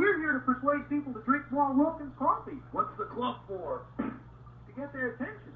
We're here to persuade people to drink more Wilkins coffee What's the club for? to get their attention.